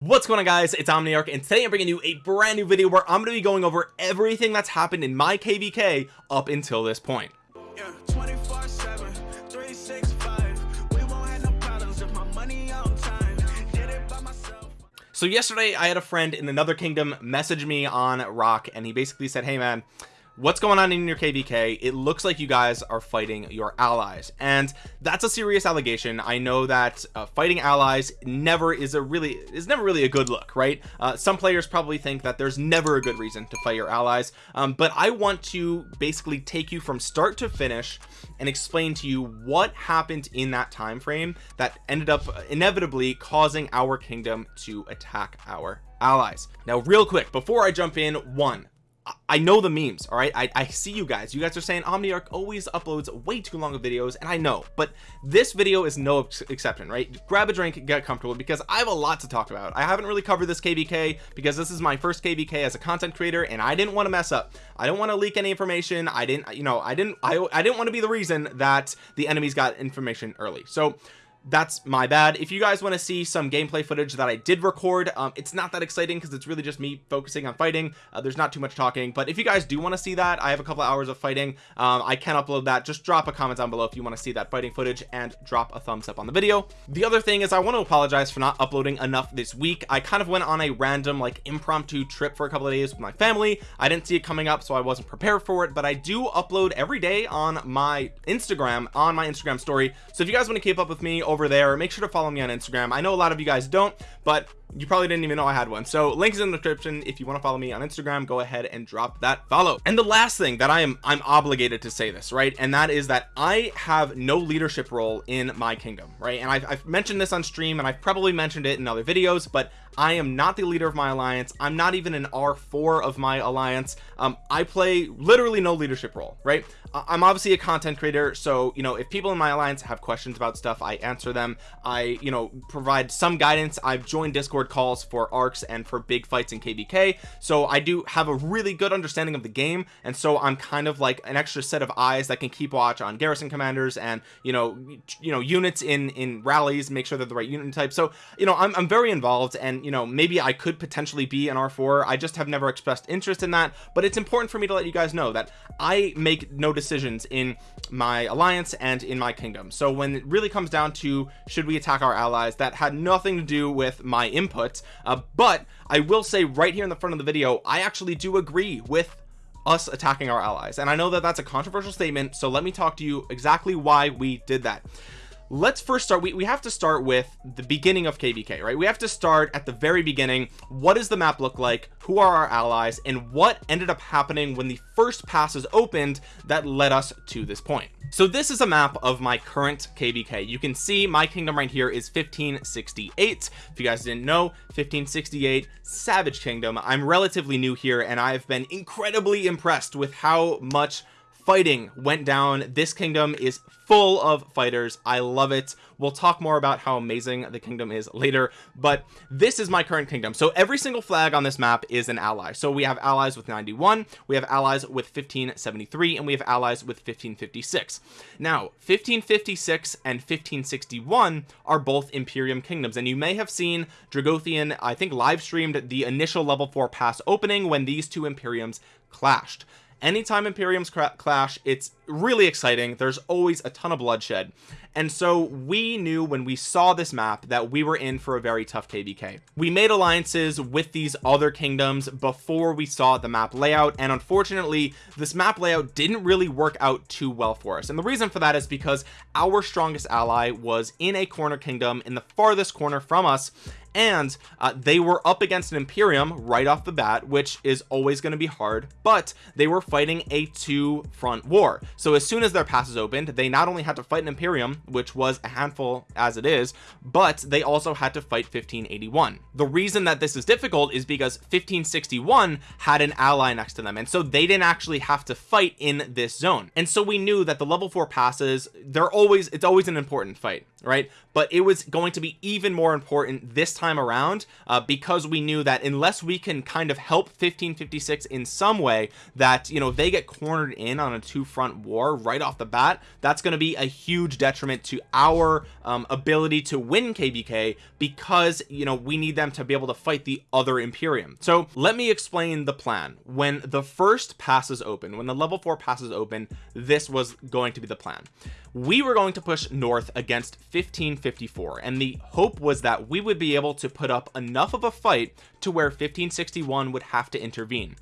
what's going on guys? It's omniarch and today i'm bringing you a brand new video where i'm going to be going over everything that's happened in my kvk up until this point. Yeah, so yesterday i had a friend in another kingdom message me on rock and he basically said hey man what's going on in your kvk it looks like you guys are fighting your allies. And that's a serious allegation. I know that uh, fighting allies never is a really is never really a good look right? Uh, some players probably think that there's never a good reason to fight your allies. Um, but i want to basically take you from start to finish and explain to you what happened in that time frame that ended up inevitably causing our kingdom to attack our allies. Now real quick before i jump in one I know the memes all right? I, I see you guys. You guys are saying Omniarch always uploads way too long of videos and I know. But this video is no ex exception right? Grab a drink get comfortable because I have a lot to talk about. I haven't really covered this kvk because this is my first kvk as a content creator and I didn't want to mess up. I don't want to leak any information. I didn't you know I didn't I, I didn't want to be the reason that the enemies got information early. So that's my bad. If you guys want to see some gameplay footage that I did record um, it's not that exciting because it's really just me focusing on fighting. Uh, there's not too much talking but if you guys do want to see that I have a couple of hours of fighting. Um, I can upload that. Just drop a comment down below if you want to see that fighting footage and drop a thumbs up on the video. The other thing is I want to apologize for not uploading enough this week. I kind of went on a random like impromptu trip for a couple of days with my family. I didn't see it coming up so I wasn't prepared for it but I do upload every day on my Instagram on my Instagram story. So if you guys want to keep up with me over there. Make sure to follow me on Instagram. I know a lot of you guys don't but you probably didn't even know I had one. So links in the description. If you want to follow me on Instagram go ahead and drop that follow. And the last thing that I am I'm obligated to say this right? And that is that I have no leadership role in my kingdom right? And I've, I've mentioned this on stream and I've probably mentioned it in other videos but I am not the leader of my alliance. I'm not even an r4 of my alliance. Um, I play literally no leadership role right? I'm obviously a content creator so you know if people in my alliance have questions about stuff I answer them. I you know provide some guidance. I've joined discord calls for arcs and for big fights in kvk so i do have a really good understanding of the game and so i'm kind of like an extra set of eyes that can keep watch on garrison commanders and you know you know units in in rallies make sure they're the right unit type. So you know I'm, I'm very involved and you know maybe i could potentially be an r4 i just have never expressed interest in that but it's important for me to let you guys know that i make no decisions in my alliance and in my kingdom. So when it really comes down to should we attack our allies that had nothing to do with my input uh, but I will say right here in the front of the video I actually do agree with us attacking our allies. And I know that that's a controversial statement so let me talk to you exactly why we did that let's first start we, we have to start with the beginning of kvk right? We have to start at the very beginning. What does the map look like? Who are our allies? And what ended up happening when the first passes opened that led us to this point? So this is a map of my current kvk you can see my kingdom right here is 1568 if you guys didn't know 1568 savage kingdom. I'm relatively new here and i've been incredibly impressed with how much fighting went down. This kingdom is full of fighters. I love it. We'll talk more about how amazing the kingdom is later but this is my current kingdom. So every single flag on this map is an ally. So we have allies with 91 we have allies with 1573 and we have allies with 1556 now 1556 and 1561 are both imperium kingdoms and you may have seen dragothian i think live streamed the initial level 4 pass opening when these two imperiums clashed anytime imperiums clash it's really exciting. There's always a ton of bloodshed. And so we knew when we saw this map that we were in for a very tough kvk we made alliances with these other kingdoms before we saw the map layout and unfortunately this map layout didn't really work out too well for us. And the reason for that is because our strongest ally was in a corner kingdom in the farthest corner from us and uh, they were up against an Imperium right off the bat which is always going to be hard but they were fighting a two front war. So as soon as their passes opened they not only had to fight an Imperium which was a handful as it is but they also had to fight 1581 the reason that this is difficult is because 1561 had an ally next to them and so they didn't actually have to fight in this zone. And so we knew that the level four passes they're always it's always an important fight right? But it was going to be even more important this time around uh, because we knew that unless we can kind of help 1556 in some way that you know they get cornered in on a two front war right off the bat that's going to be a huge detriment to our um, ability to win kvk because you know we need them to be able to fight the other imperium. So let me explain the plan. When the first passes open when the level four passes open this was going to be the plan we were going to push north against 1554 and the hope was that we would be able to put up enough of a fight to where 1561 would have to intervene.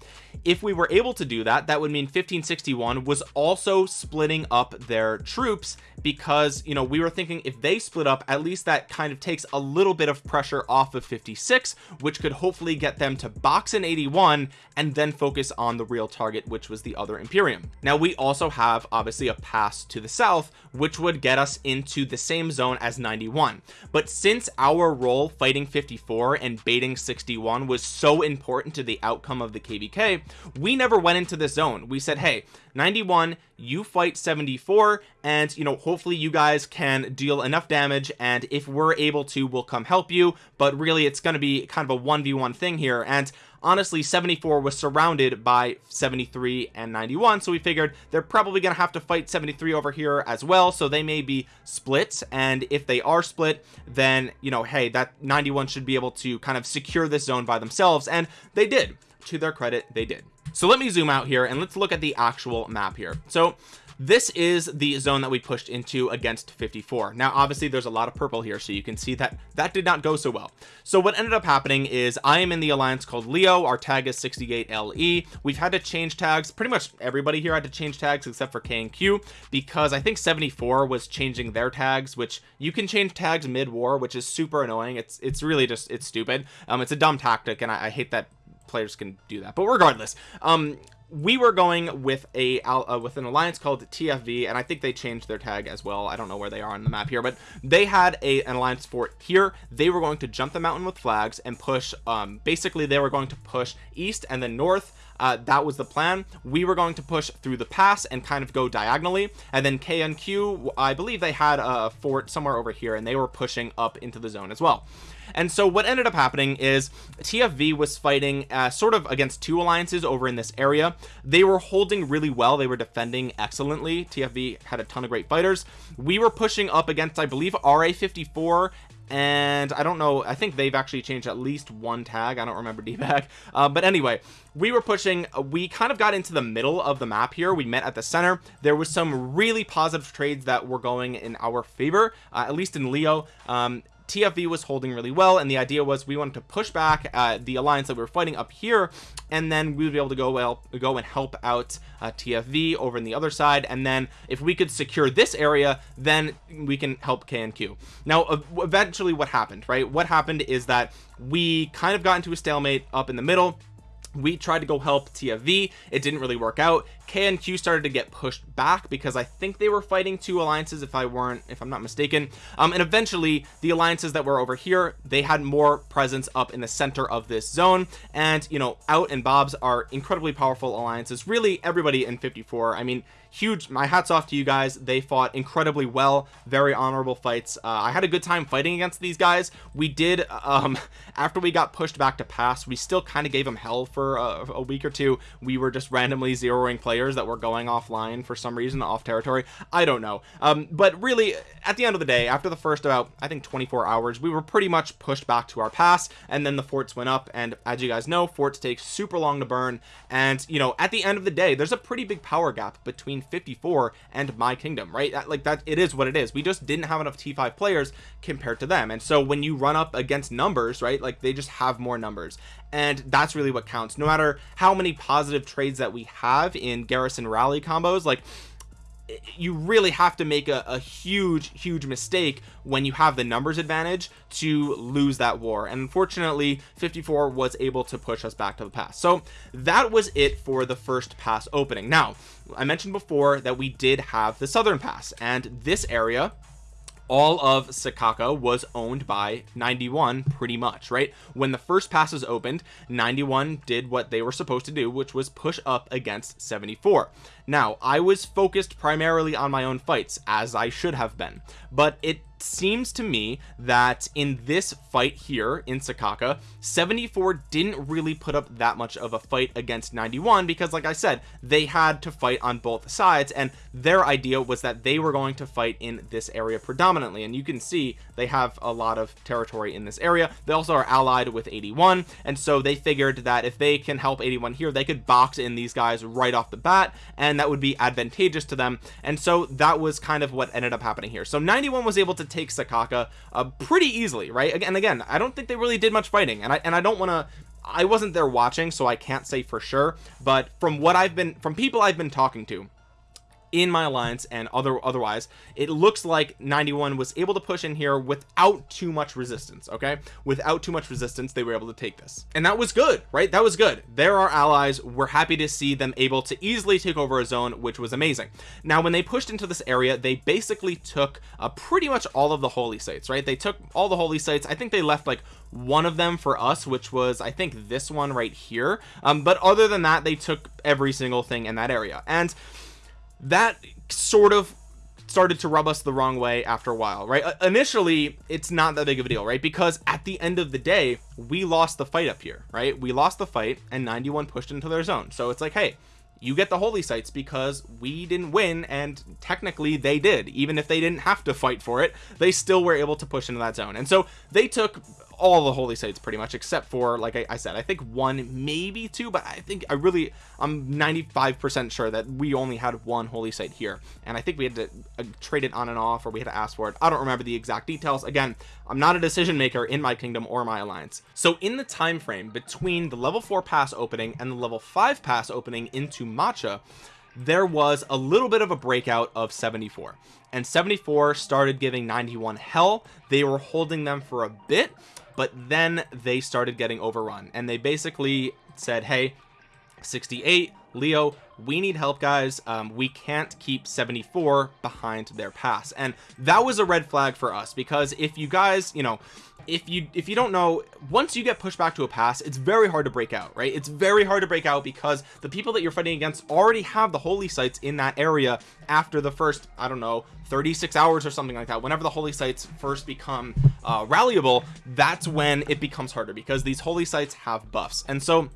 If we were able to do that that would mean 1561 was also splitting up their troops because you know we were thinking if they split up at least that kind of takes a little bit of pressure off of 56 which could hopefully get them to box in 81 and then focus on the real target which was the other Imperium. Now we also have obviously a pass to the south which would get us into the same zone as 91 but since our role fighting 54 and baiting 61 was so important to the outcome of the kvk we never went into this zone. We said hey 91 you fight 74 and you know hopefully you guys can deal enough damage and if we're able to we'll come help you. But really it's going to be kind of a 1v1 thing here and honestly 74 was surrounded by 73 and 91 so we figured they're probably gonna have to fight 73 over here as well so they may be split and if they are split then you know hey that 91 should be able to kind of secure this zone by themselves and they did. To their credit they did. So let me zoom out here and let's look at the actual map here. So this is the zone that we pushed into against 54 now obviously there's a lot of purple here so you can see that that did not go so well. So what ended up happening is I am in the alliance called Leo. Our tag is 68 LE we've had to change tags. Pretty much everybody here had to change tags except for K and Q because I think 74 was changing their tags which you can change tags mid-war which is super annoying. It's it's really just it's stupid. Um it's a dumb tactic and I, I hate that players can do that. But regardless um we were going with a uh, with an alliance called TFV and I think they changed their tag as well. I don't know where they are on the map here but they had a an alliance fort here. They were going to jump the mountain with flags and push um basically they were going to push east and then north uh, that was the plan. We were going to push through the pass and kind of go diagonally. And then KNQ I believe they had a fort somewhere over here and they were pushing up into the zone as well. And so what ended up happening is TFV was fighting uh, sort of against two alliances over in this area. They were holding really well. They were defending excellently. TFV had a ton of great fighters. We were pushing up against I believe RA 54 and I don't know I think they've actually changed at least one tag I don't remember dbag. Uh, but anyway we were pushing we kind of got into the middle of the map here we met at the center. There was some really positive trades that were going in our favor uh, at least in Leo. Um, TFV was holding really well and the idea was we wanted to push back uh, the alliance that we were fighting up here and then we would be able to go well go and help out uh, TFV over in the other side and then if we could secure this area then we can help KNQ now uh, eventually what happened right? What happened is that we kind of got into a stalemate up in the middle. We tried to go help TFV it didn't really work out K and Q started to get pushed back because I think they were fighting two alliances if I weren't if I'm not mistaken. Um and eventually the alliances that were over here they had more presence up in the center of this zone. And you know out and Bobs are incredibly powerful alliances. Really everybody in 54 I mean huge my hats off to you guys. They fought incredibly well. Very honorable fights. Uh, I had a good time fighting against these guys. We did um after we got pushed back to pass we still kind of gave them hell for a, a week or two. We were just randomly zeroing players players that were going offline for some reason off territory I don't know. Um, but really at the end of the day after the first about I think 24 hours we were pretty much pushed back to our pass and then the forts went up and as you guys know forts take super long to burn. And you know at the end of the day there's a pretty big power gap between 54 and my kingdom right? Like that it is what it is. We just didn't have enough t5 players compared to them. And so when you run up against numbers right like they just have more numbers. And that's really what counts. No matter how many positive trades that we have in garrison rally combos like you really have to make a, a, huge huge mistake when you have the numbers advantage to lose that war. And unfortunately 54 was able to push us back to the pass. So that was it for the first pass opening. Now I mentioned before that we did have the southern pass and this area all of Sakaka was owned by 91 pretty much right? When the first passes opened 91 did what they were supposed to do which was push up against 74 now I was focused primarily on my own fights as I should have been but it seems to me that in this fight here in Sakaka 74 didn't really put up that much of a fight against 91 because like I said they had to fight on both sides and their idea was that they were going to fight in this area predominantly. And you can see they have a lot of territory in this area. They also are allied with 81 and so they figured that if they can help 81 here they could box in these guys right off the bat and that would be advantageous to them. And so that was kind of what ended up happening here. So 91 was able to take Sakaka uh, pretty easily right? Again again I don't think they really did much fighting and I and I don't want to I wasn't there watching so I can't say for sure but from what I've been from people I've been talking to in my alliance and other otherwise it looks like 91 was able to push in here without too much resistance okay? Without too much resistance they were able to take this. And that was good right? That was good. They're our allies we're happy to see them able to easily take over a zone which was amazing. Now when they pushed into this area they basically took uh, pretty much all of the holy sites right? They took all the holy sites. I think they left like one of them for us which was I think this one right here. Um, but other than that they took every single thing in that area. And that sort of started to rub us the wrong way after a while right? Uh, initially it's not that big of a deal right? Because at the end of the day we lost the fight up here right? We lost the fight and 91 pushed into their zone. So it's like hey you get the holy sites because we didn't win and technically they did. Even if they didn't have to fight for it they still were able to push into that zone. And so they took all the holy sites pretty much except for like I, I, said I think one maybe two but I think I really I'm 95 percent sure that we only had one holy site here. And I think we had to uh, trade it on and off or we had to ask for it. I don't remember the exact details. Again I'm not a decision maker in my kingdom or my alliance. So in the time frame between the level 4 pass opening and the level 5 pass opening into matcha there was a little bit of a breakout of 74 and 74 started giving 91 hell. They were holding them for a bit but then they started getting overrun and they basically said hey 68 Leo we need help guys. Um, we can't keep 74 behind their pass. And that was a red flag for us because if you guys you know if you if you don't know once you get pushed back to a pass it's very hard to break out right? It's very hard to break out because the people that you're fighting against already have the holy sites in that area after the first I don't know 36 hours or something like that. Whenever the holy sites first become uh rallyable that's when it becomes harder because these holy sites have buffs. And so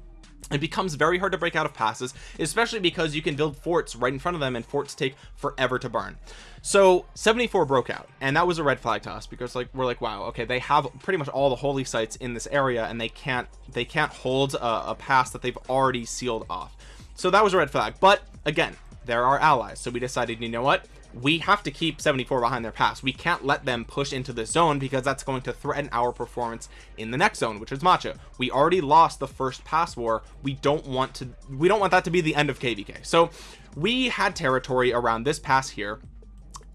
it becomes very hard to break out of passes especially because you can build forts right in front of them and forts take forever to burn. So 74 broke out and that was a red flag to us because like we're like wow okay they have pretty much all the holy sites in this area and they can't they can't hold a, a pass that they've already sealed off. So that was a red flag but again they're our allies so we decided you know what we have to keep 74 behind their pass. We can't let them push into this zone because that's going to threaten our performance in the next zone which is matcha we already lost the first pass war. We don't want to we don't want that to be the end of kvk so we had territory around this pass here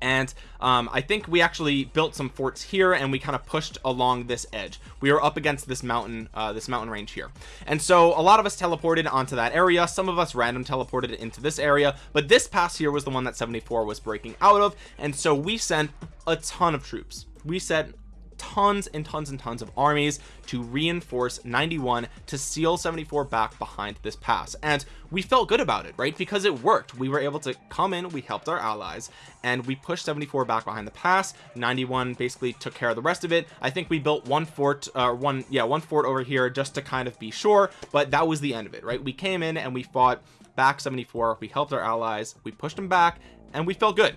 and um, I think we actually built some forts here and we kind of pushed along this edge. We were up against this mountain uh, this mountain range here. And so a lot of us teleported onto that area. Some of us random teleported into this area. But this pass here was the one that 74 was breaking out of. And so we sent a ton of troops. We sent tons and tons and tons of armies to reinforce 91 to seal 74 back behind this pass. And we felt good about it right? Because it worked. We were able to come in we helped our allies and we pushed 74 back behind the pass. 91 basically took care of the rest of it. I think we built one fort uh one yeah one fort over here just to kind of be sure but that was the end of it right? We came in and we fought back 74 we helped our allies. We pushed them back and we felt good.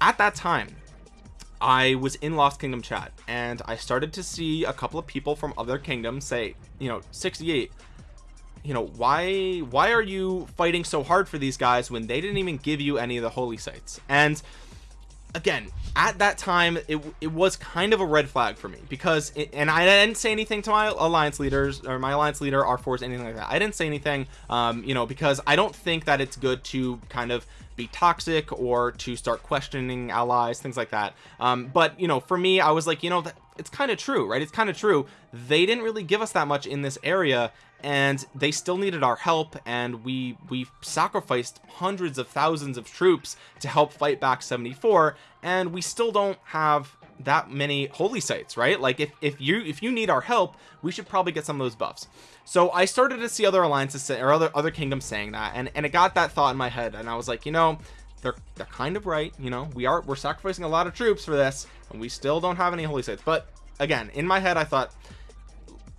At that time I was in Lost Kingdom chat and I started to see a couple of people from other kingdoms say, you know, 68, you know, why, why are you fighting so hard for these guys when they didn't even give you any of the holy sites? And again, at that time, it, it was kind of a red flag for me because, it, and I didn't say anything to my alliance leaders or my alliance leader, R4s, anything like that. I didn't say anything, um, you know, because I don't think that it's good to kind of be toxic or to start questioning allies things like that. Um, but you know for me I was like you know that it's kind of true right? It's kind of true. They didn't really give us that much in this area and they still needed our help and we we sacrificed hundreds of thousands of troops to help fight back 74 and we still don't have that many holy sites right? Like if, if you if you need our help we should probably get some of those buffs. So I started to see other alliances or other other kingdoms saying that and and it got that thought in my head and I was like you know they're they're kind of right you know? We are we're sacrificing a lot of troops for this and we still don't have any holy sites. But again in my head I thought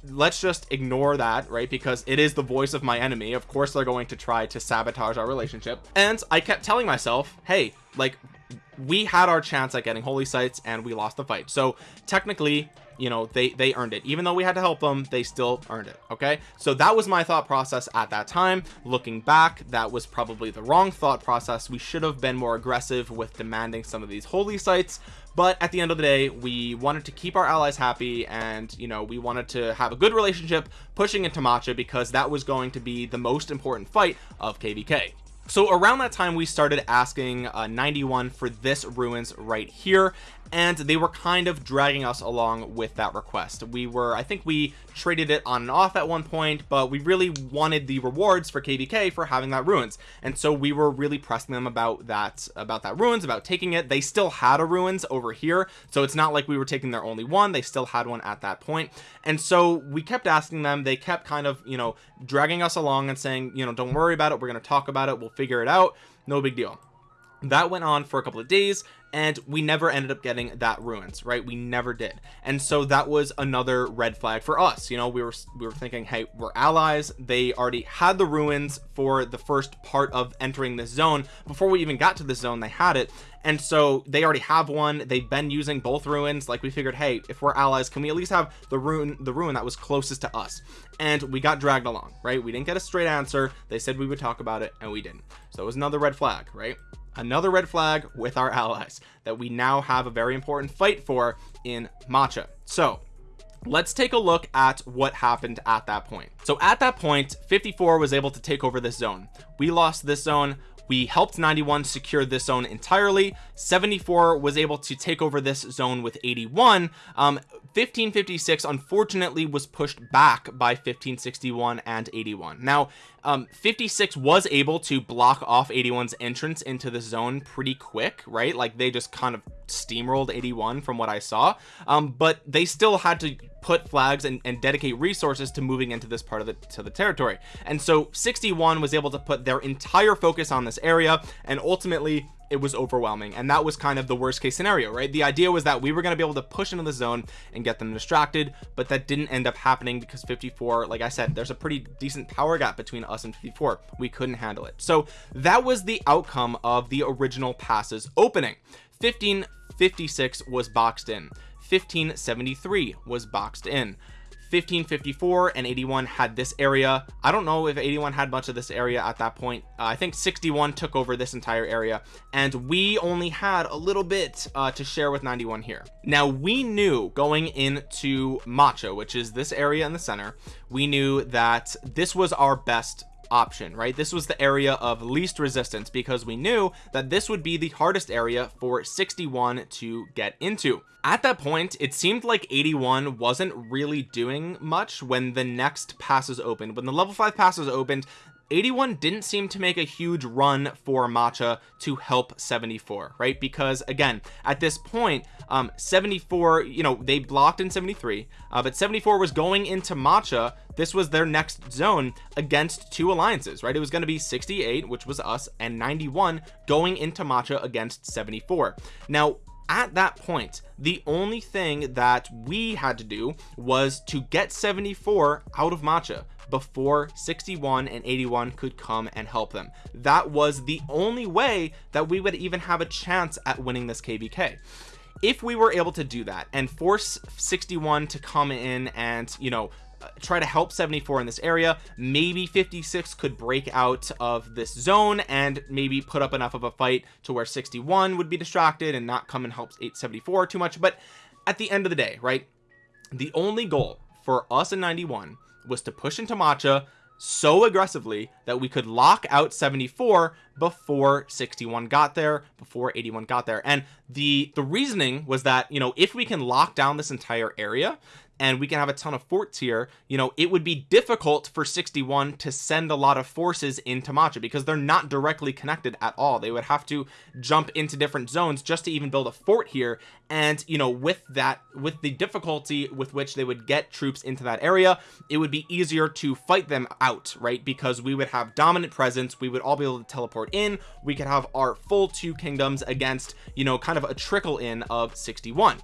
let's just ignore that right because it is the voice of my enemy. Of course they're going to try to sabotage our relationship. And I kept telling myself hey like we had our chance at getting holy sites and we lost the fight. So technically you know they they earned it. Even though we had to help them they still earned it okay? So that was my thought process at that time. Looking back that was probably the wrong thought process. We should have been more aggressive with demanding some of these holy sites but at the end of the day we wanted to keep our allies happy and you know we wanted to have a good relationship pushing into matcha because that was going to be the most important fight of kvk so around that time we started asking uh, 91 for this ruins right here and they were kind of dragging us along with that request. We were I think we traded it on and off at one point but we really wanted the rewards for kvk for having that ruins. And so we were really pressing them about that about that ruins about taking it. They still had a ruins over here so it's not like we were taking their only one. They still had one at that point. and so we kept asking them. They kept kind of you know dragging us along and saying you know don't worry about it. We're going to talk about it. We'll figure it out. No big deal. That went on for a couple of days and we never ended up getting that ruins right? We never did. And so that was another red flag for us. You know we were we were thinking hey we're allies. They already had the ruins for the first part of entering this zone. Before we even got to the zone they had it. And so they already have one. They've been using both ruins. Like we figured hey if we're allies can we at least have the ruin the ruin that was closest to us? And we got dragged along right? We didn't get a straight answer. They said we would talk about it and we didn't. So it was another red flag right? Another red flag with our allies that we now have a very important fight for in matcha. So let's take a look at what happened at that point. So at that point 54 was able to take over this zone. We lost this zone we helped 91 secure this zone entirely. 74 was able to take over this zone with 81 um 1556 unfortunately was pushed back by 1561 and 81 now um 56 was able to block off 81's entrance into the zone pretty quick right? Like they just kind of steamrolled 81 from what I saw um but they still had to put flags and, and dedicate resources to moving into this part of the to the territory. And so 61 was able to put their entire focus on this area and ultimately it was overwhelming. And that was kind of the worst case scenario right? The idea was that we were going to be able to push into the zone and get them distracted but that didn't end up happening because 54 like I said there's a pretty decent power gap between us and 54 we couldn't handle it. So that was the outcome of the original passes opening 1556 was boxed in. 1573 was boxed in. 1554 and 81 had this area. I don't know if 81 had much of this area at that point. Uh, I think 61 took over this entire area and we only had a little bit uh, to share with 91 here. Now we knew going into macho which is this area in the center we knew that this was our best option right? This was the area of least resistance because we knew that this would be the hardest area for 61 to get into. At that point it seemed like 81 wasn't really doing much when the next passes opened. When the level 5 passes opened 81 didn't seem to make a huge run for matcha to help 74 right? Because again at this point um 74 you know they blocked in 73 uh, but 74 was going into matcha. This was their next zone against two alliances right? It was going to be 68 which was us and 91 going into matcha against 74 now at that point the only thing that we had to do was to get 74 out of matcha before 61 and 81 could come and help them. That was the only way that we would even have a chance at winning this kvk if we were able to do that and force 61 to come in and you know uh, try to help 74 in this area maybe 56 could break out of this zone and maybe put up enough of a fight to where 61 would be distracted and not come and help 874 too much. But at the end of the day right the only goal for us in 91 was to push into matcha so aggressively that we could lock out 74 before 61 got there before 81 got there. And the the reasoning was that you know if we can lock down this entire area and we can have a ton of forts here you know it would be difficult for 61 to send a lot of forces into matcha because they're not directly connected at all. They would have to jump into different zones just to even build a fort here. And you know with that with the difficulty with which they would get troops into that area it would be easier to fight them out right? Because we would have dominant presence. We would all be able to teleport in. We could have our full two kingdoms against you know kind of a trickle in of 61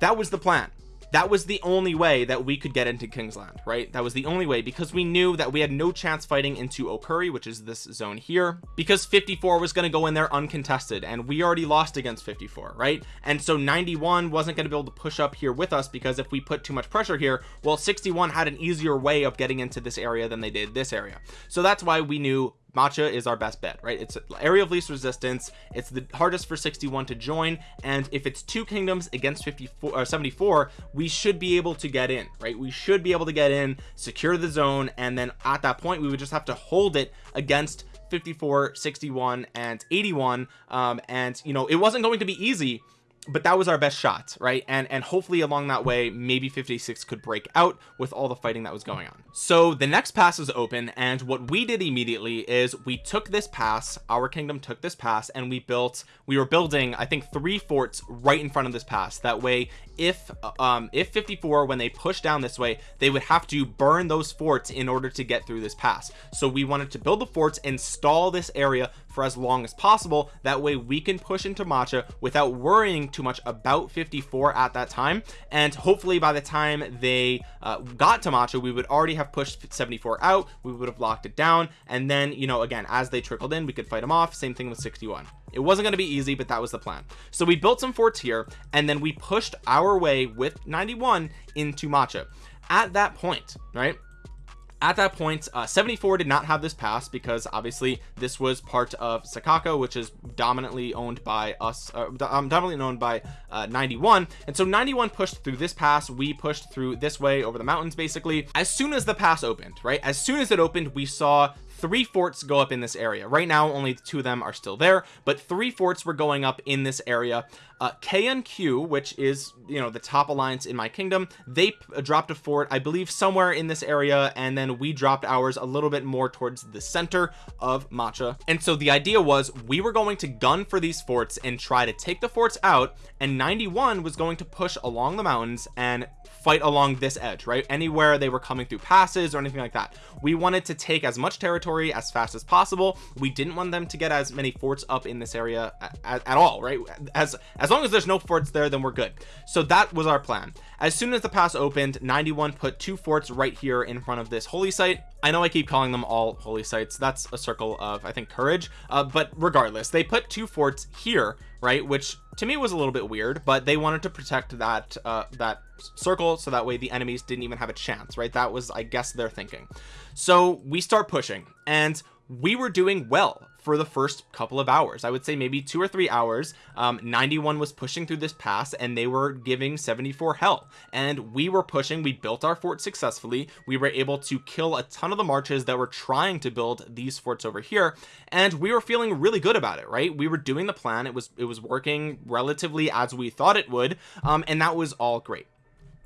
that was the plan that was the only way that we could get into Kingsland right? That was the only way because we knew that we had no chance fighting into Okuri which is this zone here because 54 was going to go in there uncontested and we already lost against 54 right? And so 91 wasn't going to be able to push up here with us because if we put too much pressure here well 61 had an easier way of getting into this area than they did this area. So that's why we knew Macha is our best bet right? It's area of least resistance. It's the hardest for 61 to join and if it's two kingdoms against 54 or uh, 74 we should be able to get in right? We should be able to get in secure the zone and then at that point we would just have to hold it against 54 61 and 81 um and you know it wasn't going to be easy but that was our best shot right? And and hopefully along that way maybe 56 could break out with all the fighting that was going on. So the next pass is open and what we did immediately is we took this pass our kingdom took this pass and we built we were building I think three forts right in front of this pass. That way if um if 54 when they push down this way they would have to burn those forts in order to get through this pass. So we wanted to build the forts and stall this area for as long as possible. That way we can push into Macha without worrying too much about 54 at that time. And hopefully by the time they uh, got to Macha we would already have pushed 74 out. We would have locked it down. And then you know again as they trickled in we could fight them off. Same thing with 61 it wasn't going to be easy but that was the plan. So we built some forts here and then we pushed our way with 91 into Macha at that point right at that point uh, 74 did not have this pass because obviously this was part of Sakaka which is dominantly owned by us uh, um, dominantly owned by uh, 91 and so 91 pushed through this pass. We pushed through this way over the mountains basically. As soon as the pass opened right? As soon as it opened we saw three forts go up in this area. Right now only two of them are still there but three forts were going up in this area. Uh KNQ which is you know the top alliance in my kingdom they dropped a fort I believe somewhere in this area and then we dropped ours a little bit more towards the center of Macha and so the idea was we were going to gun for these forts and try to take the forts out and 91 was going to push along the mountains and fight along this edge right? Anywhere they were coming through passes or anything like that. We wanted to take as much territory as fast as possible. We didn't want them to get as many forts up in this area at, at all right? As as long as there's no forts there then we're good. So that was our plan. As soon as the pass opened 91 put two forts right here in front of this holy site. I know I keep calling them all holy sites. That's a circle of I think courage. Uh, but regardless they put two forts here right? Which to me was a little bit weird but they wanted to protect that uh that circle so that way the enemies didn't even have a chance right? That was I guess their thinking. So we start pushing and we were doing well for the first couple of hours. I would say maybe two or three hours. Um, 91 was pushing through this pass and they were giving 74 hell and we were pushing we built our fort successfully. We were able to kill a ton of the marches that were trying to build these forts over here. And we were feeling really good about it right? We were doing the plan. It was it was working relatively as we thought it would. Um, and that was all great.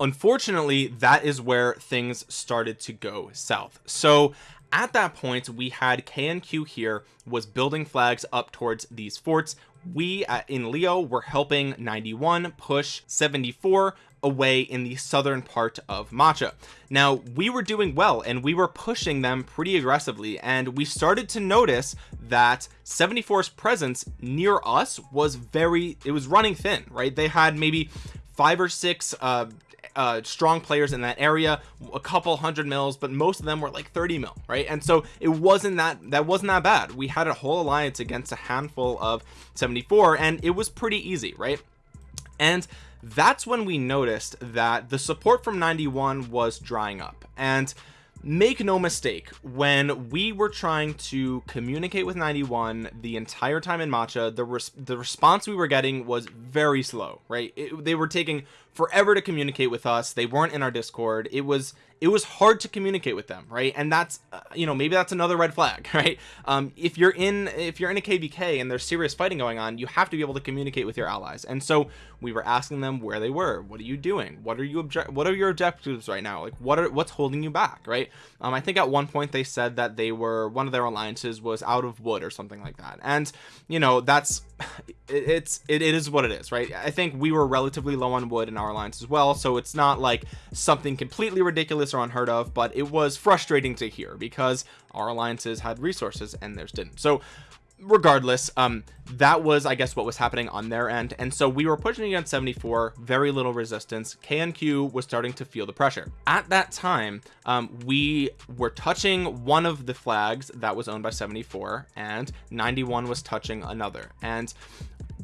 Unfortunately that is where things started to go south. So at that point we had KNQ here was building flags up towards these forts. We uh, in Leo were helping 91 push 74 away in the southern part of Macha. Now we were doing well and we were pushing them pretty aggressively and we started to notice that 74's presence near us was very it was running thin right? They had maybe five or six uh uh, strong players in that area a couple hundred mils but most of them were like 30 mil right? And so it wasn't that that wasn't that bad. We had a whole alliance against a handful of 74 and it was pretty easy right? And that's when we noticed that the support from 91 was drying up. And make no mistake when we were trying to communicate with 91 the entire time in matcha the res the response we were getting was very slow right? It, they were taking forever to communicate with us. They weren't in our discord. It was it was hard to communicate with them right? And that's uh, you know maybe that's another red flag right? Um if you're in if you're in a kvk and there's serious fighting going on you have to be able to communicate with your allies. And so we were asking them where they were. What are you doing? What are you object what are your objectives right now? Like what are what's holding you back right? Um i think at one point they said that they were one of their alliances was out of wood or something like that. And you know that's it's it, it is what it is right? I think we were relatively low on wood in our alliance as well so it's not like something completely ridiculous or unheard of but it was frustrating to hear because our alliances had resources and theirs didn't. So regardless um that was i guess what was happening on their end and so we were pushing against 74 very little resistance. Knq was starting to feel the pressure. At that time um we were touching one of the flags that was owned by 74 and 91 was touching another and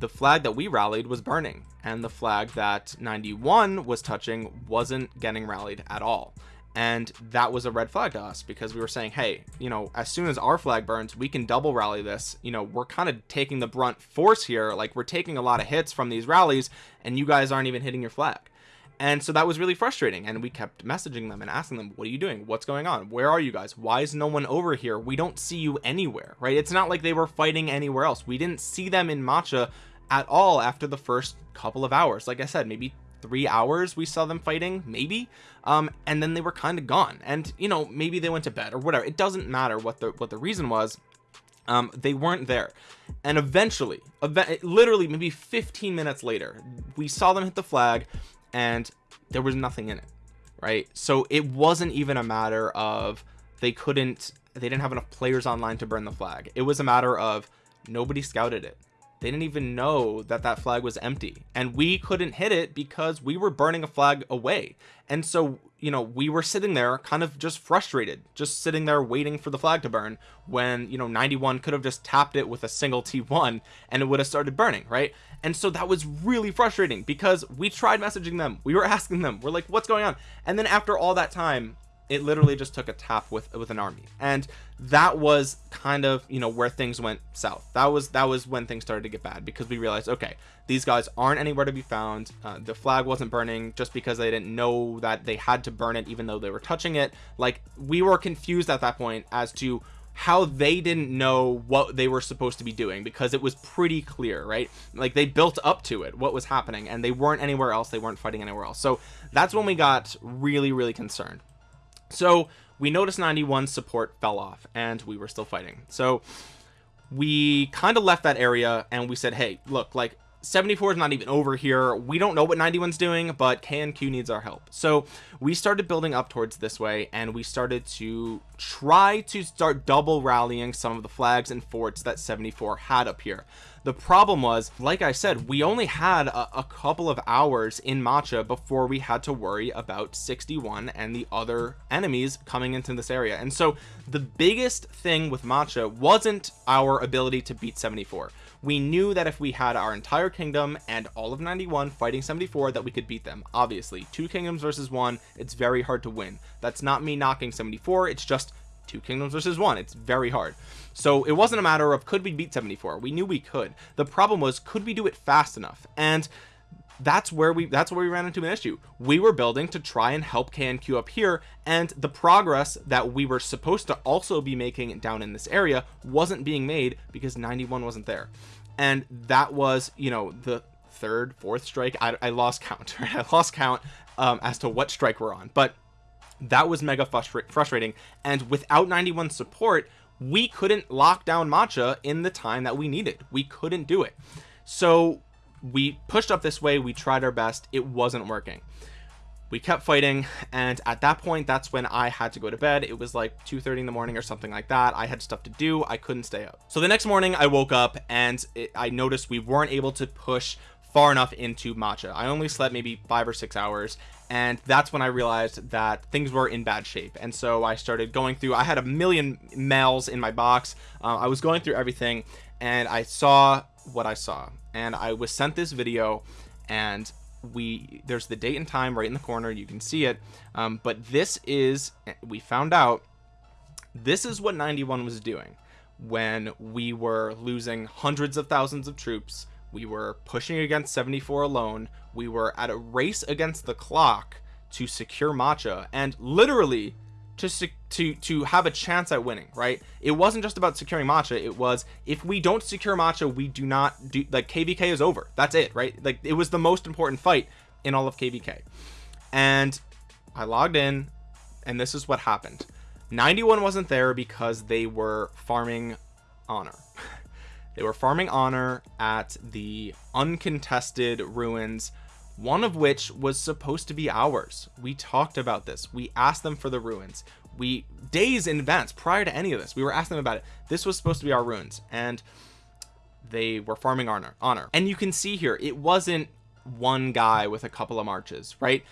the flag that we rallied was burning and the flag that 91 was touching wasn't getting rallied at all. And that was a red flag to us because we were saying hey you know as soon as our flag burns we can double rally this. You know we're kind of taking the brunt force here like we're taking a lot of hits from these rallies and you guys aren't even hitting your flag. And so that was really frustrating and we kept messaging them and asking them what are you doing? What's going on? Where are you guys? Why is no one over here? We don't see you anywhere right? It's not like they were fighting anywhere else. We didn't see them in matcha at all after the first couple of hours. Like i said maybe three hours we saw them fighting maybe. Um and then they were kind of gone. And you know maybe they went to bed or whatever. It doesn't matter what the what the reason was. Um they weren't there. And eventually event literally maybe 15 minutes later we saw them hit the flag and there was nothing in it right? So it wasn't even a matter of they couldn't they didn't have enough players online to burn the flag. It was a matter of nobody scouted it they didn't even know that that flag was empty. And we couldn't hit it because we were burning a flag away. And so you know we were sitting there kind of just frustrated just sitting there waiting for the flag to burn when you know 91 could have just tapped it with a single t1 and it would have started burning right? And so that was really frustrating because we tried messaging them. We were asking them. We're like what's going on? And then after all that time it literally just took a tap with with an army. And that was kind of you know where things went south. That was that was when things started to get bad because we realized okay these guys aren't anywhere to be found. Uh, the flag wasn't burning just because they didn't know that they had to burn it even though they were touching it. Like we were confused at that point as to how they didn't know what they were supposed to be doing because it was pretty clear right? Like they built up to it what was happening and they weren't anywhere else. They weren't fighting anywhere else. So that's when we got really really concerned so we noticed 91 support fell off and we were still fighting. So we kind of left that area and we said hey look like 74 is not even over here. We don't know what 91's doing but KNQ needs our help. So we started building up towards this way and we started to try to start double rallying some of the flags and forts that 74 had up here the problem was like I said we only had a, a couple of hours in matcha before we had to worry about 61 and the other enemies coming into this area. And so the biggest thing with matcha wasn't our ability to beat 74 we knew that if we had our entire kingdom and all of 91 fighting 74 that we could beat them. Obviously two kingdoms versus one it's very hard to win. That's not me knocking 74 it's just two kingdoms versus one. It's very hard. So it wasn't a matter of could we beat 74 we knew we could. The problem was could we do it fast enough? And that's where we that's where we ran into an issue. We were building to try and help KNQ up here and the progress that we were supposed to also be making down in this area wasn't being made because 91 wasn't there. And that was you know the third fourth strike. I, I lost count right? I lost count um, as to what strike we're on. But that was mega frustrating. And without 91 support we couldn't lock down matcha in the time that we needed. We couldn't do it. So we pushed up this way. We tried our best. It wasn't working. We kept fighting. And at that point that's when I had to go to bed. It was like 2 30 in the morning or something like that. I had stuff to do. I couldn't stay up. So the next morning I woke up and it, I noticed we weren't able to push far enough into matcha. I only slept maybe five or six hours and that's when I realized that things were in bad shape. And so I started going through I had a million mails in my box. Uh, I was going through everything and I saw what I saw. And I was sent this video and we there's the date and time right in the corner. You can see it. Um, but this is we found out this is what 91 was doing when we were losing hundreds of thousands of troops we were pushing against 74 alone. We were at a race against the clock to secure matcha and literally to to to have a chance at winning right? It wasn't just about securing matcha. It was if we don't secure matcha we do not do like kvk is over. That's it right? Like it was the most important fight in all of kvk and i logged in and this is what happened. 91 wasn't there because they were farming honor they were farming honor at the uncontested ruins one of which was supposed to be ours. We talked about this. We asked them for the ruins. We days in advance prior to any of this we were asking them about it. This was supposed to be our ruins and they were farming honor honor. And you can see here it wasn't one guy with a couple of marches right?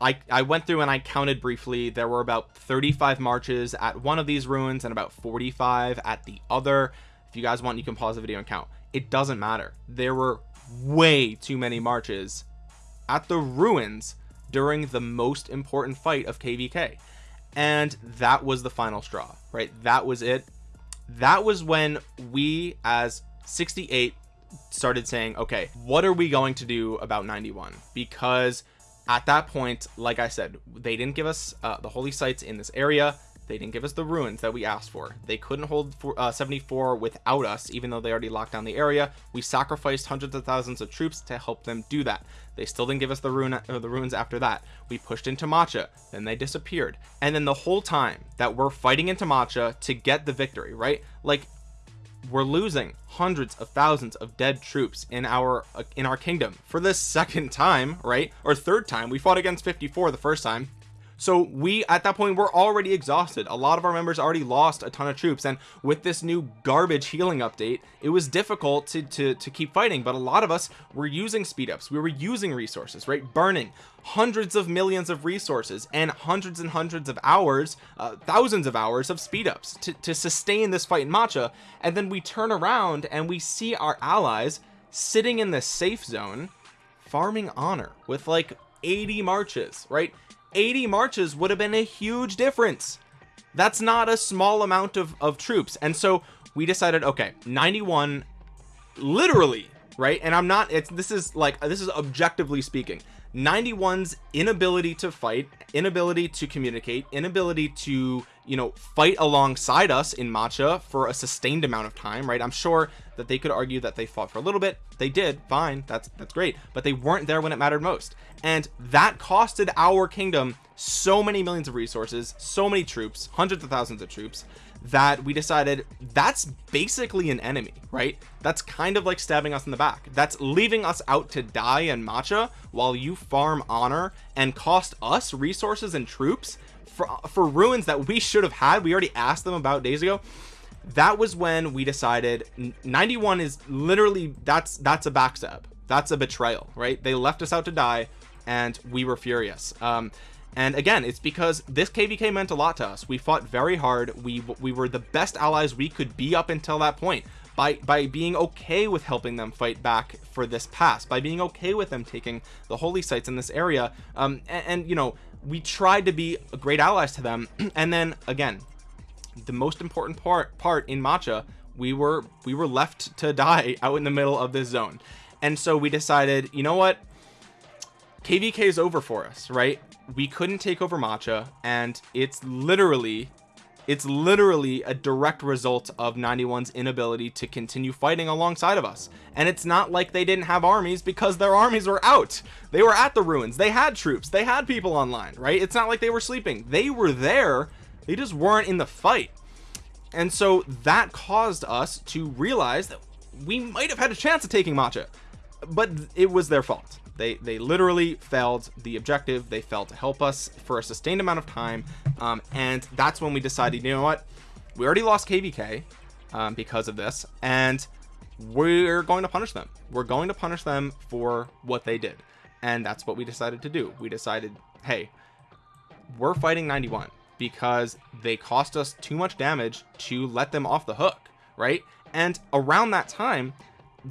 I, I went through and I counted briefly. There were about 35 marches at one of these ruins and about 45 at the other you guys want you can pause the video and count. It doesn't matter. There were way too many marches at the ruins during the most important fight of kvk and that was the final straw right? That was it. That was when we as 68 started saying okay what are we going to do about 91 because at that point like i said they didn't give us uh, the holy sites in this area they didn't give us the ruins that we asked for. They couldn't hold for, uh, 74 without us even though they already locked down the area. We sacrificed hundreds of thousands of troops to help them do that. They still didn't give us the ruin uh, the ruins after that. We pushed into matcha then they disappeared. And then the whole time that we're fighting into matcha to get the victory right? Like we're losing hundreds of thousands of dead troops in our uh, in our kingdom. For the second time right? Or third time we fought against 54 the first time so we at that point we're already exhausted. A lot of our members already lost a ton of troops. And with this new garbage healing update it was difficult to to, to keep fighting. But a lot of us were using speed ups. We were using resources right? Burning hundreds of millions of resources and hundreds and hundreds of hours uh, thousands of hours of speed ups to, to sustain this fight in matcha. And then we turn around and we see our allies sitting in the safe zone farming honor with like 80 marches right 80 marches would have been a huge difference. That's not a small amount of, of troops. And so we decided okay 91 literally right? And i'm not it's this is like this is objectively speaking 91's inability to fight inability to communicate inability to you know fight alongside us in matcha for a sustained amount of time right? I'm sure that they could argue that they fought for a little bit. They did. Fine. That's that's great. But they weren't there when it mattered most. And that costed our kingdom so many millions of resources so many troops hundreds of thousands of troops that we decided that's basically an enemy right? That's kind of like stabbing us in the back. That's leaving us out to die in matcha while you farm honor and cost us resources and troops for for ruins that we should have had. We already asked them about days ago. That was when we decided 91 is literally that's that's a backstab that's a betrayal right? They left us out to die and we were furious. Um and again it's because this kvk meant a lot to us. We fought very hard. We we were the best allies we could be up until that point. By by being okay with helping them fight back for this pass by being okay with them taking the holy sites in this area um and, and you know we tried to be great allies to them. And then again the most important part part in matcha we were we were left to die out in the middle of this zone. And so we decided you know what? Kvk is over for us right we couldn't take over matcha and it's literally it's literally a direct result of 91's inability to continue fighting alongside of us. And it's not like they didn't have armies because their armies were out. They were at the ruins. They had troops. They had people online right? It's not like they were sleeping. They were there. They just weren't in the fight. And so that caused us to realize that we might have had a chance of taking matcha but it was their fault they they literally failed the objective. They failed to help us for a sustained amount of time. Um, and that's when we decided you know what? We already lost kvk um, because of this and we're going to punish them. We're going to punish them for what they did. And that's what we decided to do. We decided hey we're fighting 91 because they cost us too much damage to let them off the hook right? And around that time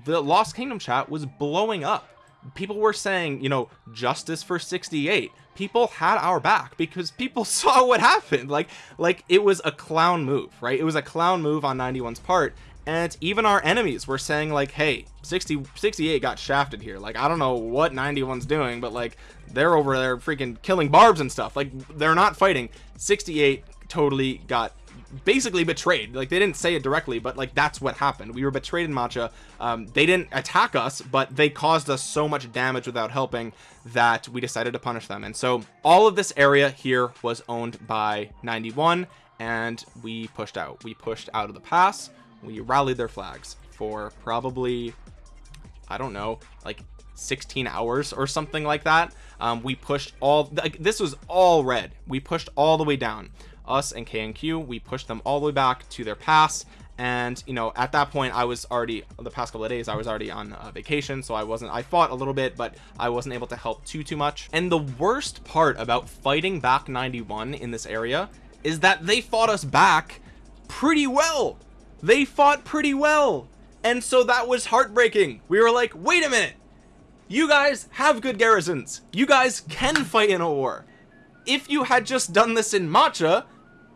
the lost kingdom chat was blowing up people were saying you know justice for 68 people had our back because people saw what happened. Like like it was a clown move right? It was a clown move on 91's part. And even our enemies were saying like hey 60 68 got shafted here. Like i don't know what 91's doing but like they're over there freaking killing barbs and stuff. Like they're not fighting. 68 totally got basically betrayed. Like they didn't say it directly but like that's what happened. We were betrayed in matcha. Um, they didn't attack us but they caused us so much damage without helping that we decided to punish them. And so all of this area here was owned by 91 and we pushed out. We pushed out of the pass. We rallied their flags for probably I don't know like 16 hours or something like that. Um, we pushed all like this was all red. We pushed all the way down us and KNQ we pushed them all the way back to their pass. And you know at that point I was already the past couple of days I was already on uh, vacation so I wasn't I fought a little bit but I wasn't able to help too too much. And the worst part about fighting back 91 in this area is that they fought us back pretty well. They fought pretty well. And so that was heartbreaking. We were like wait a minute. You guys have good garrisons. You guys can fight in a war. If you had just done this in matcha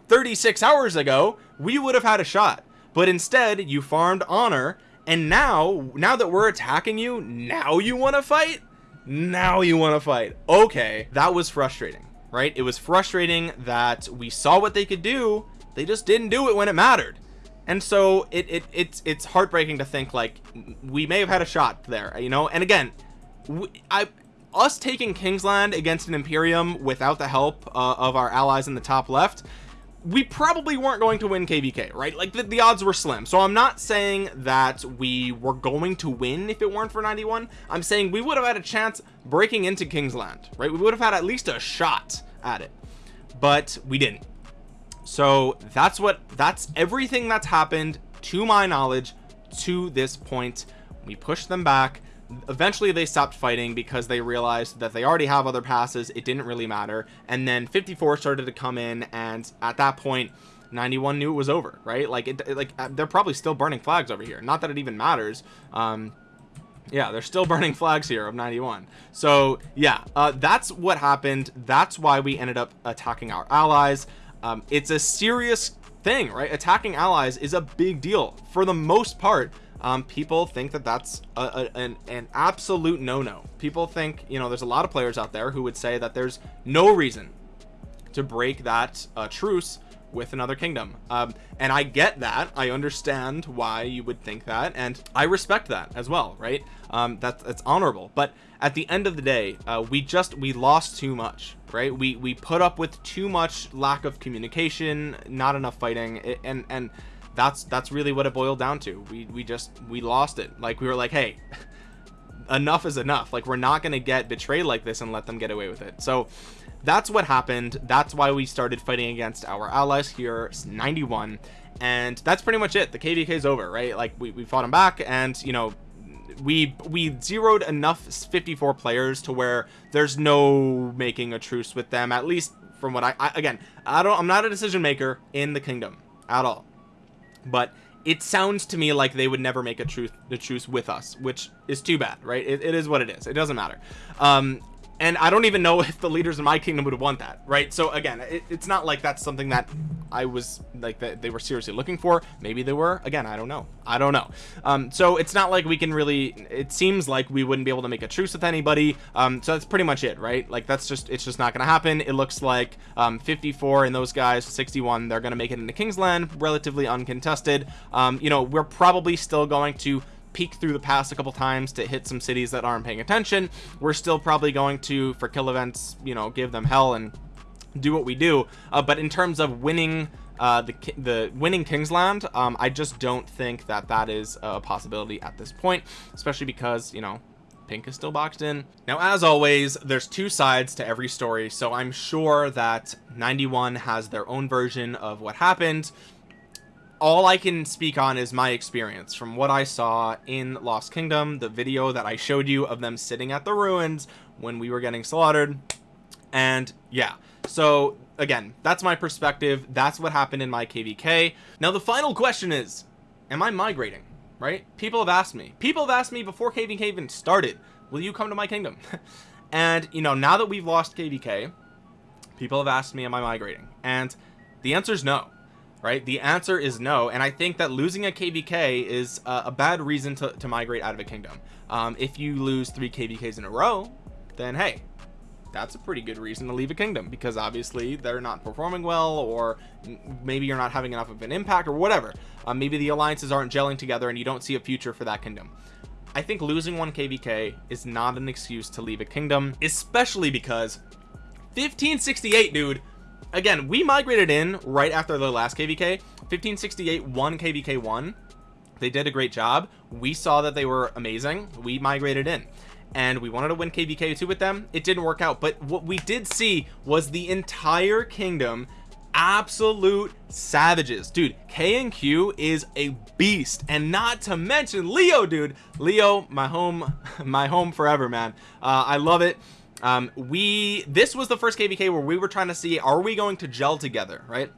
36 hours ago we would have had a shot. But instead you farmed honor and now now that we're attacking you now you want to fight? Now you want to fight. Okay that was frustrating right? It was frustrating that we saw what they could do they just didn't do it when it mattered. And so it, it it's it's heartbreaking to think like we may have had a shot there you know? And again we, I us taking Kingsland against an Imperium without the help uh, of our allies in the top left we probably weren't going to win kvk right? Like the, the, odds were slim. So i'm not saying that we were going to win if it weren't for 91 i'm saying we would have had a chance breaking into kingsland right? We would have had at least a shot at it but we didn't. So that's what that's everything that's happened to my knowledge to this point. We pushed them back eventually they stopped fighting because they realized that they already have other passes it didn't really matter and then 54 started to come in and at that point 91 knew it was over right? Like it like uh, they're probably still burning flags over here. Not that it even matters um yeah they're still burning flags here of 91 so yeah uh that's what happened. That's why we ended up attacking our allies. Um it's a serious thing right? Attacking allies is a big deal for the most part um, people think that that's a, a, an, an absolute no-no. People think you know there's a lot of players out there who would say that there's no reason to break that uh, truce with another kingdom. Um, and I get that. I understand why you would think that and I respect that as well right? Um, that, that's honorable. But at the end of the day uh, we just we lost too much right? We we put up with too much lack of communication not enough fighting and and that's that's really what it boiled down to. We we just we lost it. Like we were like hey enough is enough. Like we're not going to get betrayed like this and let them get away with it. So that's what happened. That's why we started fighting against our allies here 91 and that's pretty much it. The kvk is over right? Like we, we fought them back and you know we we zeroed enough 54 players to where there's no making a truce with them at least from what I, I again i don't i'm not a decision maker in the kingdom at all but it sounds to me like they would never make a truth the truce with us which is too bad right? It, it is what it is. It doesn't matter. Um and I don't even know if the leaders in my kingdom would want that right? So again it, it's not like that's something that I was like that they were seriously looking for. Maybe they were. Again I don't know. I don't know. Um so it's not like we can really it seems like we wouldn't be able to make a truce with anybody. Um so that's pretty much it right? Like that's just it's just not gonna happen. It looks like um 54 and those guys 61 they're gonna make it into Kingsland relatively uncontested. Um you know we're probably still going to peek through the pass a couple times to hit some cities that aren't paying attention we're still probably going to for kill events you know give them hell and do what we do. Uh, but in terms of winning uh, the the winning Kingsland um, I just don't think that that is a possibility at this point especially because you know pink is still boxed in. Now as always there's two sides to every story so I'm sure that 91 has their own version of what happened all I can speak on is my experience from what I saw in Lost Kingdom the video that I showed you of them sitting at the ruins when we were getting slaughtered. And yeah. So again that's my perspective. That's what happened in my kvk now the final question is am i migrating right? People have asked me. People have asked me before kvk even started will you come to my kingdom? And you know now that we've lost kvk people have asked me am i migrating? And the answer is no right? The answer is no and i think that losing a kvk is a, a bad reason to, to, migrate out of a kingdom. Um, if you lose three kvks in a row then hey that's a pretty good reason to leave a kingdom because obviously they're not performing well or maybe you're not having enough of an impact or whatever. Uh, maybe the alliances aren't gelling together and you don't see a future for that kingdom. I think losing one KVK is not an excuse to leave a kingdom especially because 1568 dude again we migrated in right after the last kvk 1568 one kvk one. They did a great job. We saw that they were amazing. We migrated in. And we wanted to win kvk2 with them. It didn't work out. But what we did see was the entire kingdom absolute savages. Dude K and Q is a beast. And not to mention Leo dude. Leo my home my home forever man. Uh, I love it um, we this was the first kvk where we were trying to see are we going to gel together right?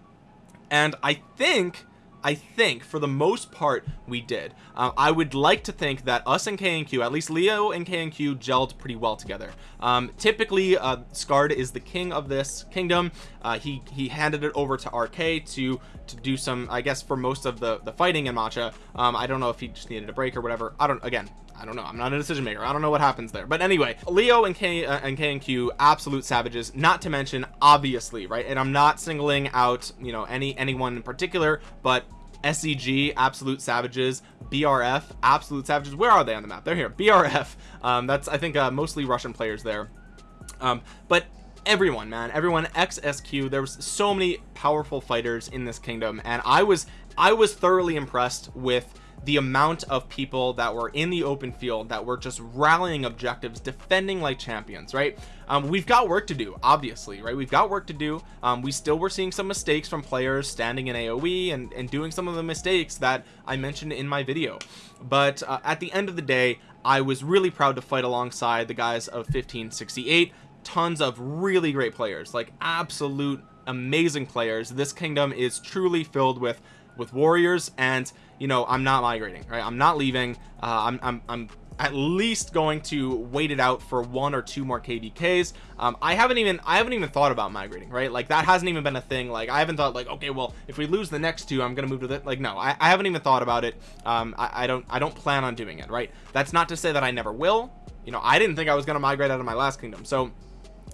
And I think I think for the most part we did. Uh, I would like to think that us and K and Q at least Leo and K and Q gelled pretty well together. Um, typically uh, Scard is the king of this kingdom. Uh, he he handed it over to RK to to do some I guess for most of the the fighting in matcha. Um, I don't know if he just needed a break or whatever. I don't again I don't know. I'm not a decision maker. I don't know what happens there. But anyway Leo and K uh, and K and Q absolute savages not to mention obviously right? And I'm not singling out you know any anyone in particular but SEG absolute savages BRF absolute savages. Where are they on the map? They're here. BRF um, that's I think uh, mostly Russian players there. Um, but everyone man everyone XSQ there was so many powerful fighters in this kingdom and I was I was thoroughly impressed with the amount of people that were in the open field that were just rallying objectives defending like champions right? Um, we've got work to do obviously right? We've got work to do. Um, we still were seeing some mistakes from players standing in AoE and, and doing some of the mistakes that I mentioned in my video. But uh, at the end of the day I was really proud to fight alongside the guys of 1568 tons of really great players like absolute amazing players. This kingdom is truly filled with with warriors and you know I'm not migrating right? I'm not leaving. Uh, I'm, I'm, I'm at least going to wait it out for one or two more kvks um, i haven't even i haven't even thought about migrating right? Like that hasn't even been a thing. Like i haven't thought like okay well if we lose the next two i'm gonna move to it like no I, I, haven't even thought about it. Um, I, I don't i don't plan on doing it right? That's not to say that i never will. You know i didn't think i was gonna migrate out of my last kingdom. So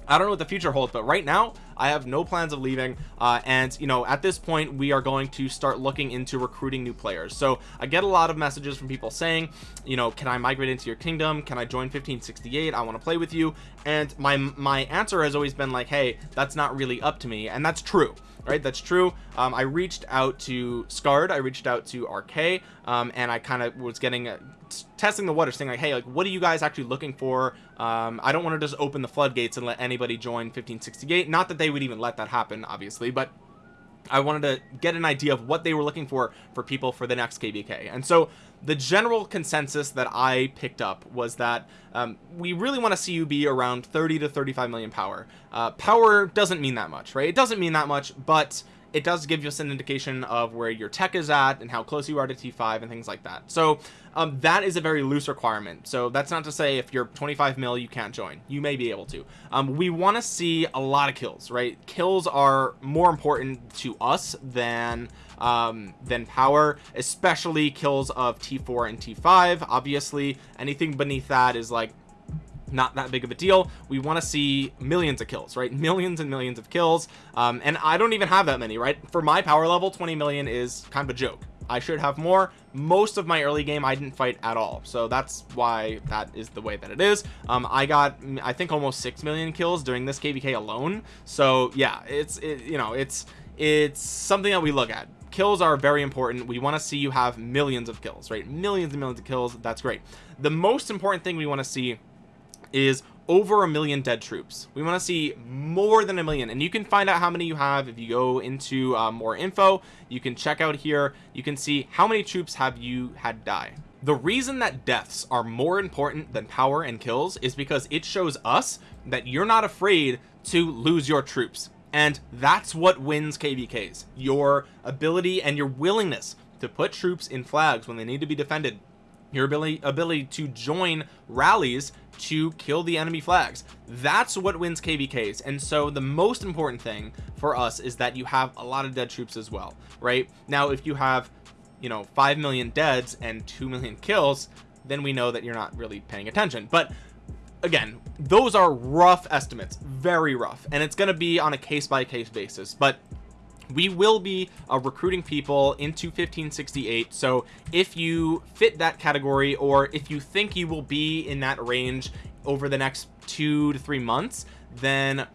I don't know what the future holds but right now I have no plans of leaving uh, and you know at this point we are going to start looking into recruiting new players. So I get a lot of messages from people saying you know can I migrate into your kingdom? Can I join 1568 I want to play with you. And my my answer has always been like hey that's not really up to me. And that's true right? That's true. Um, I reached out to Scard I reached out to RK um, and I kind of was getting a, testing the water saying like hey like what are you guys actually looking for? Um, I don't want to just open the floodgates and let anybody join 1568 not that they would even let that happen obviously but I wanted to get an idea of what they were looking for for people for the next kvk and so the general consensus that I picked up was that um, we really want to see you be around 30 to 35 million power. Uh, power doesn't mean that much right? It doesn't mean that much but it does give us an indication of where your tech is at and how close you are to T5 and things like that. So um, that is a very loose requirement. So that's not to say if you're 25 mil you can't join. You may be able to. Um, we want to see a lot of kills right? Kills are more important to us than um, than power especially kills of T4 and T5 obviously anything beneath that is like not that big of a deal. We want to see millions of kills right? Millions and millions of kills. Um, and I don't even have that many right? For my power level 20 million is kind of a joke. I should have more. Most of my early game I didn't fight at all. So that's why that is the way that it is. Um, I got I think almost 6 million kills during this kvk alone. So yeah it's it, you know it's it's something that we look at. Kills are very important. We want to see you have millions of kills right? Millions and millions of kills. That's great. The most important thing we want to see is over a million dead troops. We want to see more than a million and you can find out how many you have if you go into uh, more info. You can check out here. You can see how many troops have you had die. The reason that deaths are more important than power and kills is because it shows us that you're not afraid to lose your troops. And that's what wins kvks your ability and your willingness to put troops in flags when they need to be defended your ability ability to join rallies to kill the enemy flags. That's what wins kvks and so the most important thing for us is that you have a lot of dead troops as well right? Now if you have you know 5 million deads and 2 million kills then we know that you're not really paying attention. But again those are rough estimates very rough. And it's going to be on a case-by-case -case basis. But we will be uh, recruiting people into 1568 so if you fit that category or if you think you will be in that range over the next two to three months then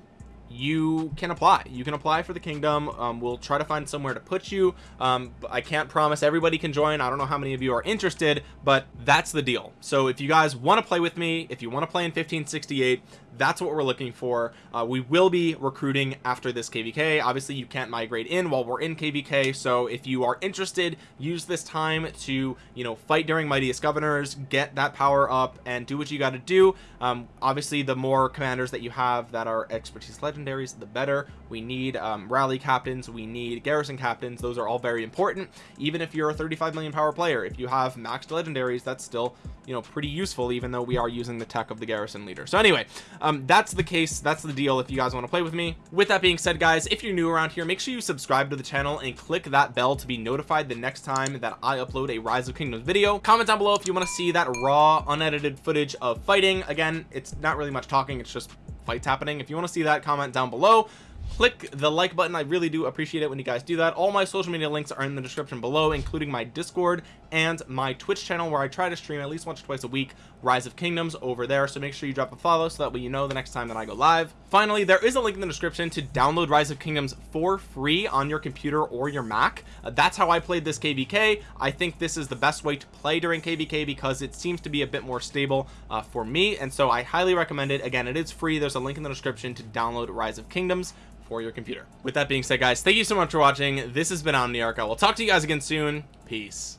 you can apply. You can apply for the kingdom. Um, we'll try to find somewhere to put you. Um, I can't promise everybody can join. I don't know how many of you are interested but that's the deal. So if you guys want to play with me if you want to play in 1568 that's what we're looking for. Uh, we will be recruiting after this kvk obviously you can't migrate in while we're in kvk so if you are interested use this time to you know fight during mightiest governors get that power up and do what you got to do. Um, obviously the more commanders that you have that are expertise the better. We need um, rally captains we need garrison captains. Those are all very important. Even if you're a 35 million power player if you have maxed legendaries that's still you know pretty useful even though we are using the tech of the garrison leader. So anyway um, that's the case that's the deal if you guys want to play with me. With that being said guys if you're new around here make sure you subscribe to the channel and click that bell to be notified the next time that I upload a rise of kingdoms video. Comment down below if you want to see that raw unedited footage of fighting. Again it's not really much talking it's just fights happening. If you want to see that comment down below. Click the like button i really do appreciate it when you guys do that. All my social media links are in the description below including my discord and my twitch channel where i try to stream at least once or twice a week rise of kingdoms over there so make sure you drop a follow so that way you know the next time that i go live. Finally there is a link in the description to download rise of kingdoms for free on your computer or your mac. Uh, that's how i played this kvk i think this is the best way to play during kvk because it seems to be a bit more stable uh, for me and so i highly recommend it. Again it is free. There's a link in the description to download rise of kingdoms for your computer. With that being said guys thank you so much for watching. This has been omniarch. I will talk to you guys again soon. Peace